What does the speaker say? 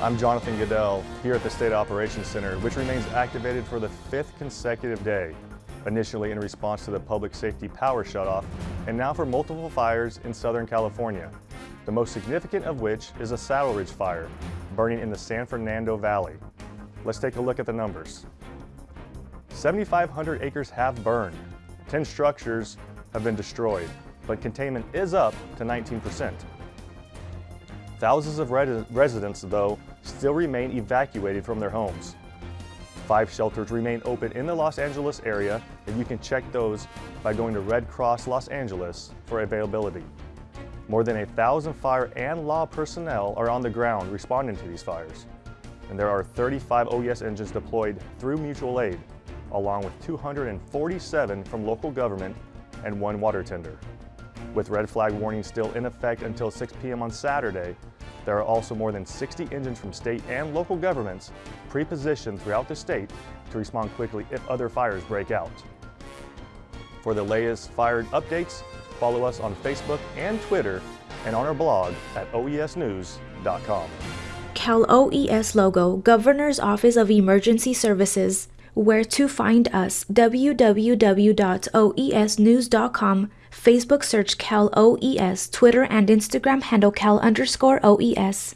I'm Jonathan Goodell here at the State Operations Center, which remains activated for the fifth consecutive day, initially in response to the public safety power shutoff, and now for multiple fires in Southern California, the most significant of which is a Saddle Ridge fire, burning in the San Fernando Valley. Let's take a look at the numbers. 7,500 acres have burned, 10 structures have been destroyed, but containment is up to 19%. Thousands of residents, though, still remain evacuated from their homes. Five shelters remain open in the Los Angeles area, and you can check those by going to Red Cross Los Angeles for availability. More than a thousand fire and law personnel are on the ground responding to these fires. And there are 35 OES engines deployed through mutual aid, along with 247 from local government and one water tender. With red flag warnings still in effect until 6 p.m. on Saturday, there are also more than 60 engines from state and local governments pre-positioned throughout the state to respond quickly if other fires break out. For the latest fire updates, follow us on Facebook and Twitter and on our blog at oesnews.com. Cal OES logo, Governor's Office of Emergency Services. Where to find us, www.oesnews.com, Facebook search Cal OES, Twitter and Instagram handle Cal underscore OES.